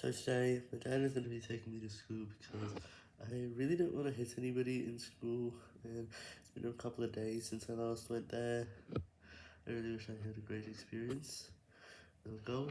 So today, my dad is going to be taking me to school because I really don't want to hit anybody in school, and it's been a couple of days since I last went there. I really wish I had a great experience. The goal